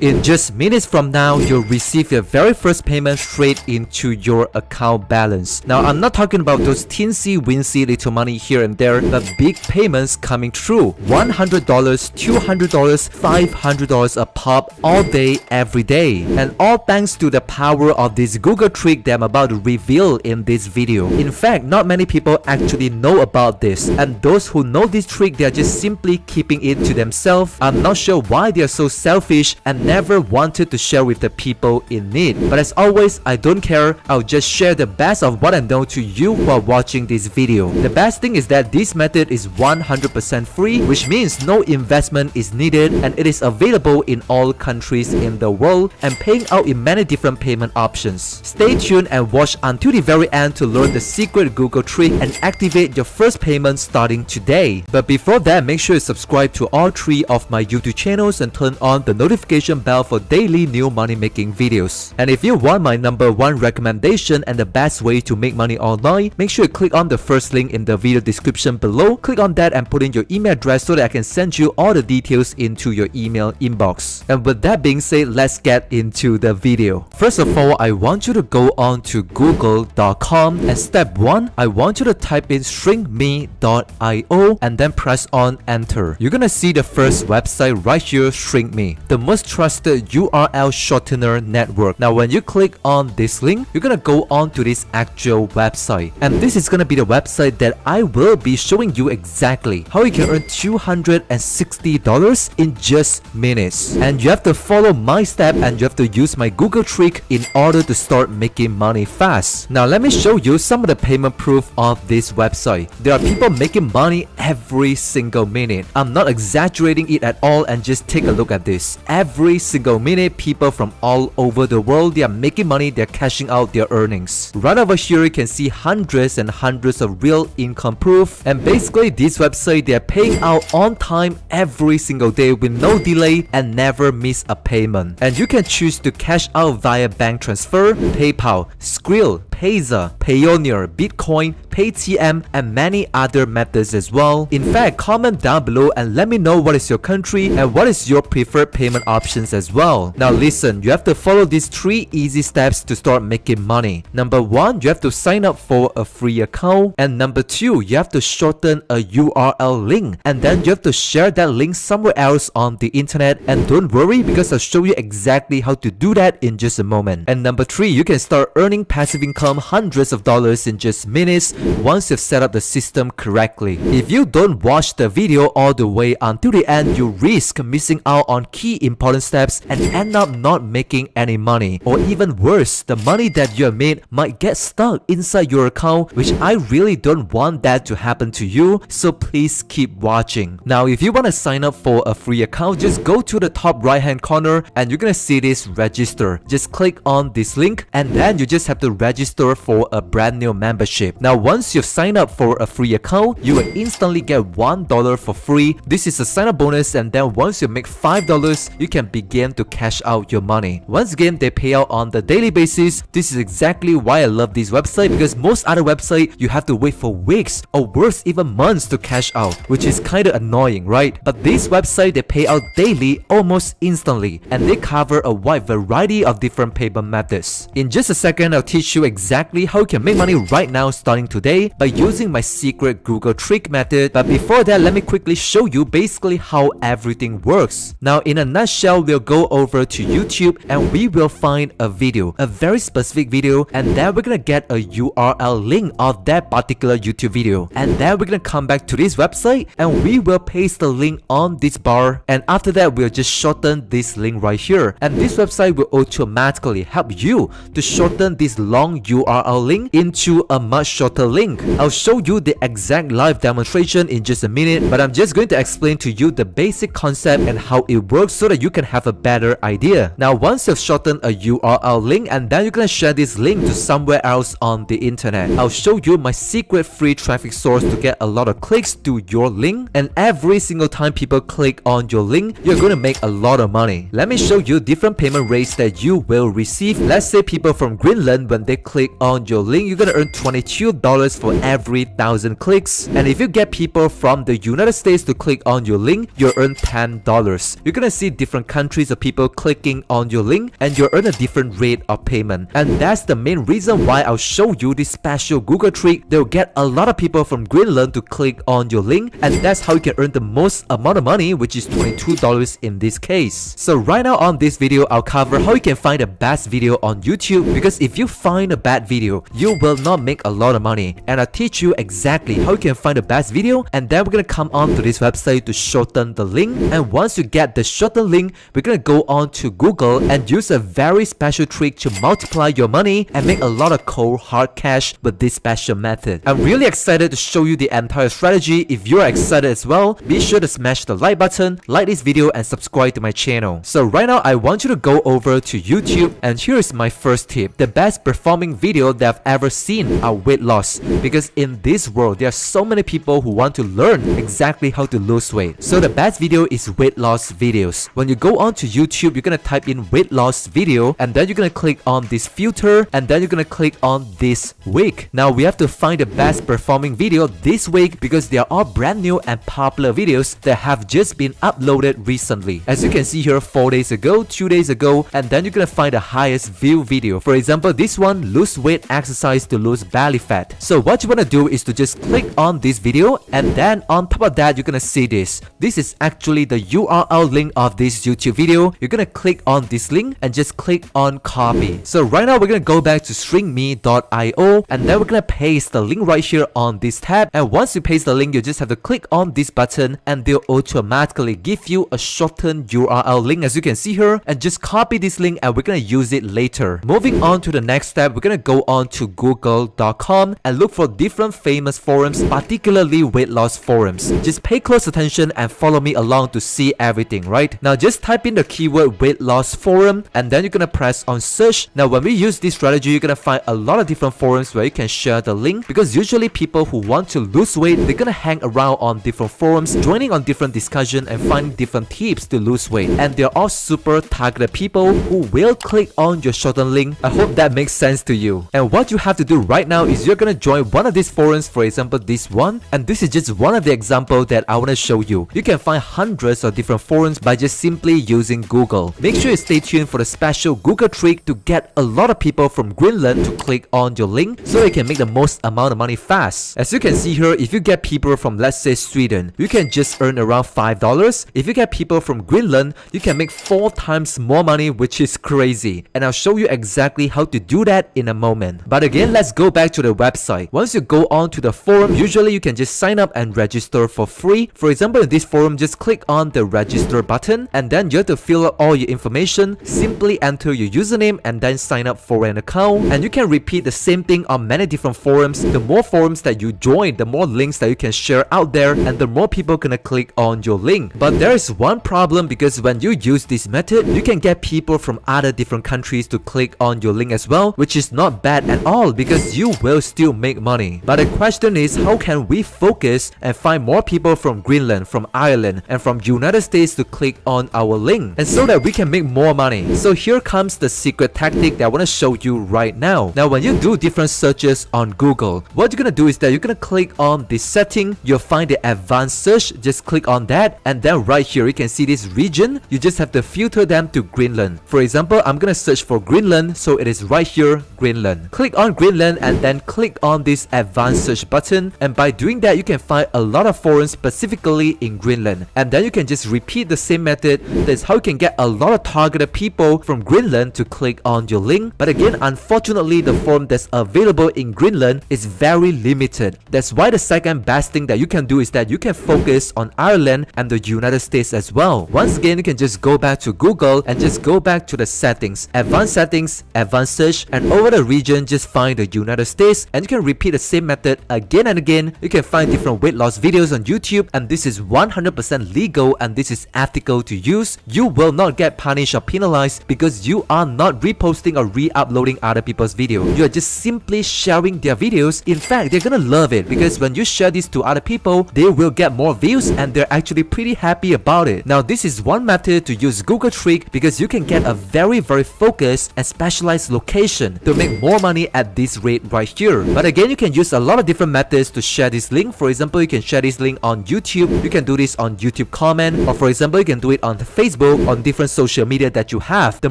In just minutes from now, you'll receive your very first payment straight into your account balance. Now, I'm not talking about those teensy wincy little money here and there, but big payments coming through. $100, $200, $500 a pop all day, every day. And all thanks to the power of this Google trick that I'm about to reveal in this video. In fact, not many people actually know about this. And those who know this trick, they are just simply keeping it to themselves. I'm not sure why they are so selfish and never wanted to share with the people in need. But as always, I don't care. I'll just share the best of what I know to you while watching this video. The best thing is that this method is 100% free, which means no investment is needed and it is available in all countries in the world and paying out in many different payment options. Stay tuned and watch until the very end to learn the secret Google trick and activate your first payment starting today. But before that, make sure you subscribe to all three of my YouTube channels and turn on the notification notification bell for daily new money making videos. And if you want my number one recommendation and the best way to make money online, make sure you click on the first link in the video description below. Click on that and put in your email address so that I can send you all the details into your email inbox. And with that being said, let's get into the video. First of all, I want you to go on to google.com and step 1, I want you to type in shrinkme.io and then press on enter. You're gonna see the first website right here, ShrinkMe. The most trusted trusted URL shortener network. Now when you click on this link, you're gonna go on to this actual website. And this is gonna be the website that I will be showing you exactly how you can earn $260 in just minutes. And you have to follow my step and you have to use my Google trick in order to start making money fast. Now let me show you some of the payment proof of this website. There are people making money every single minute. I'm not exaggerating it at all and just take a look at this. Every single minute, people from all over the world, they are making money, they're cashing out their earnings. Right over here, you can see hundreds and hundreds of real income proof. And basically, this website, they're paying out on time every single day with no delay and never miss a payment. And you can choose to cash out via bank transfer, PayPal, Skrill, Payza, Payoneer, Bitcoin, Paytm, and many other methods as well. In fact, comment down below and let me know what is your country and what is your preferred payment options as well. Now listen, you have to follow these three easy steps to start making money. Number one, you have to sign up for a free account. And number two, you have to shorten a URL link. And then you have to share that link somewhere else on the internet. And don't worry because I'll show you exactly how to do that in just a moment. And number three, you can start earning passive income hundreds of dollars in just minutes once you've set up the system correctly. If you don't watch the video all the way until the end, you risk missing out on key important steps and end up not making any money. Or even worse, the money that you have made might get stuck inside your account which I really don't want that to happen to you so please keep watching. Now if you want to sign up for a free account, just go to the top right hand corner and you're gonna see this register. Just click on this link and then you just have to register for a brand new membership. Now once you've signed up for a free account, you will instantly get $1 for free. This is a sign up bonus and then once you make $5, you can begin to cash out your money. Once again, they pay out on the daily basis. This is exactly why I love this website because most other website you have to wait for weeks or worse even months to cash out, which is kinda annoying, right? But this website they pay out daily almost instantly and they cover a wide variety of different payment methods. In just a second, I'll teach you exactly how you can make money right now starting today by using my secret Google trick method. But before that, let me quickly show you basically how everything works. Now in a nutshell, we'll go over to YouTube and we will find a video, a very specific video and then we're gonna get a URL link of that particular YouTube video. And then we're gonna come back to this website and we will paste the link on this bar and after that we'll just shorten this link right here and this website will automatically help you to shorten this long URL link into a much shorter link. I'll show you the exact live demonstration in just a minute but I'm just going to explain to you the basic concept and how it works so that you can have a better idea. Now once you've shortened a URL link and then you're gonna share this link to somewhere else on the internet. I'll show you my secret free traffic source to get a lot of clicks to your link and every single time people click on your link, you're gonna make a lot of money. Let me show you different payment rates that you will receive. Let's say people from Greenland when they click click on your link, you're gonna earn $22 for every thousand clicks. And if you get people from the United States to click on your link, you'll earn $10. You're gonna see different countries of people clicking on your link and you'll earn a different rate of payment. And that's the main reason why I'll show you this special Google trick. They'll get a lot of people from Greenland to click on your link and that's how you can earn the most amount of money which is $22 in this case. So right now on this video, I'll cover how you can find the best video on YouTube because if you find a bad video, you will not make a lot of money and I'll teach you exactly how you can find the best video and then we're gonna come on to this website to shorten the link and once you get the shortened link, we're gonna go on to Google and use a very special trick to multiply your money and make a lot of cold hard cash with this special method. I'm really excited to show you the entire strategy. If you're excited as well, be sure to smash the like button, like this video and subscribe to my channel. So right now I want you to go over to YouTube and here is my first tip. The best performing video that I've ever seen are weight loss because in this world there are so many people who want to learn exactly how to lose weight. So the best video is weight loss videos. When you go on to YouTube, you're gonna type in weight loss video and then you're gonna click on this filter and then you're gonna click on this week. Now we have to find the best performing video this week because they are all brand new and popular videos that have just been uploaded recently. As you can see here 4 days ago, 2 days ago and then you're gonna find the highest view video. For example, this one lose weight exercise to lose belly fat. So what you wanna do is to just click on this video and then on top of that you're gonna see this. This is actually the URL link of this YouTube video. You're gonna click on this link and just click on copy. So right now we're gonna go back to shrinkme.io and then we're gonna paste the link right here on this tab and once you paste the link you just have to click on this button and they'll automatically give you a shortened URL link as you can see here and just copy this link and we're gonna use it later. Moving on to the next step we're gonna go on to google.com and look for different famous forums particularly weight loss forums. Just pay close attention and follow me along to see everything right. Now just type in the keyword weight loss forum and then you're gonna press on search. Now when we use this strategy you're gonna find a lot of different forums where you can share the link because usually people who want to lose weight they're gonna hang around on different forums joining on different discussion and finding different tips to lose weight and they're all super targeted people who will click on your shortened link. I hope that makes sense to you. And what you have to do right now is you're gonna join one of these forums for example this one and this is just one of the example that I want to show you. You can find hundreds of different forums by just simply using Google. Make sure you stay tuned for the special Google trick to get a lot of people from Greenland to click on your link so you can make the most amount of money fast. As you can see here, if you get people from let's say Sweden, you can just earn around $5. If you get people from Greenland, you can make 4 times more money which is crazy. And I'll show you exactly how to do that in a moment. But again, let's go back to the website. Once you go on to the forum, usually you can just sign up and register for free. For example, in this forum, just click on the register button and then you have to fill out all your information. Simply enter your username and then sign up for an account. And you can repeat the same thing on many different forums. The more forums that you join, the more links that you can share out there and the more people gonna click on your link. But there is one problem because when you use this method, you can get people from other different countries to click on your link as well, which is not bad at all because you will still make money. But the question is how can we focus and find more people from Greenland, from Ireland, and from United States to click on our link and so that we can make more money. So here comes the secret tactic that I want to show you right now. Now when you do different searches on Google, what you're gonna do is that you're gonna click on the setting, you'll find the advanced search, just click on that and then right here you can see this region, you just have to filter them to Greenland. For example, I'm gonna search for Greenland, so it is right here, Greenland. Click on Greenland and then click on this advanced search button. And by doing that you can find a lot of forums specifically in Greenland and then you can just repeat the same method. That's how you can get a lot of targeted people from Greenland to click on your link. But again unfortunately the forum that's available in Greenland is very limited. That's why the second best thing that you can do is that you can focus on Ireland and the United States as well. Once again you can just go back to Google and just go back to the settings. Advanced settings advanced search and over the region just find the United States and you can repeat the same method again and again you can find different weight loss videos on YouTube and this is 100% legal and this is ethical to use. You will not get punished or penalized because you are not reposting or re-uploading other people's video. You are just simply sharing their videos. In fact, they're gonna love it because when you share this to other people, they will get more views and they're actually pretty happy about it. Now this is one method to use Google Trick because you can get a very very focused and specialized location to make make more money at this rate right here. But again, you can use a lot of different methods to share this link. For example, you can share this link on YouTube. You can do this on YouTube comment. Or for example, you can do it on Facebook, on different social media that you have. The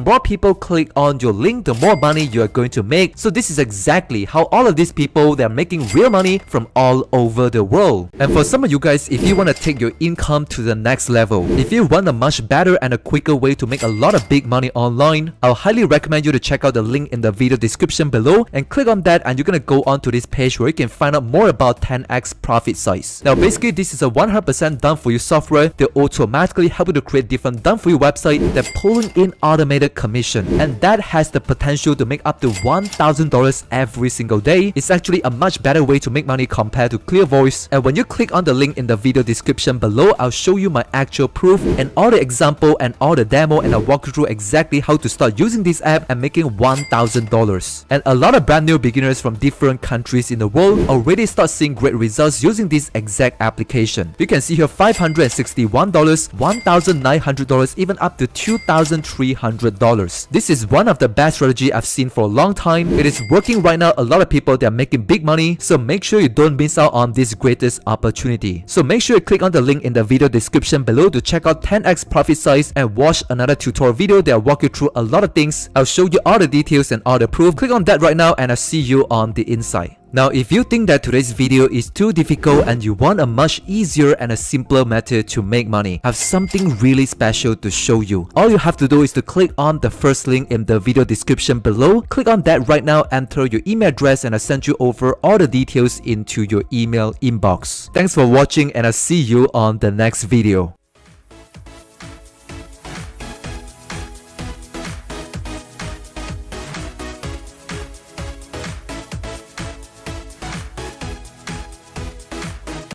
more people click on your link, the more money you are going to make. So this is exactly how all of these people, they're making real money from all over the world. And for some of you guys, if you want to take your income to the next level, if you want a much better and a quicker way to make a lot of big money online, I'll highly recommend you to check out the link in the video description below and click on that and you're gonna go onto this page where you can find out more about 10x Profit Sites. Now basically this is a 100% done for you software that automatically help you to create different done for you website that pulling in automated commission and that has the potential to make up to $1,000 every single day. It's actually a much better way to make money compared to Clear Voice and when you click on the link in the video description below, I'll show you my actual proof and all the example and all the demo and I'll walk you through exactly how to start using this app and making $1,000. And a lot of brand new beginners from different countries in the world already start seeing great results using this exact application. You can see here $561, $1,900, even up to $2,300. This is one of the best strategy I've seen for a long time. It is working right now. A lot of people they are making big money. So make sure you don't miss out on this greatest opportunity. So make sure you click on the link in the video description below to check out 10x Profit Sites and watch another tutorial video that will walk you through a lot of things. I'll show you all the details and all the proof. Click on that right now and I'll see you on the inside. Now, if you think that today's video is too difficult and you want a much easier and a simpler method to make money, I have something really special to show you. All you have to do is to click on the first link in the video description below. Click on that right now, enter your email address and I'll send you over all the details into your email inbox. Thanks for watching and I'll see you on the next video.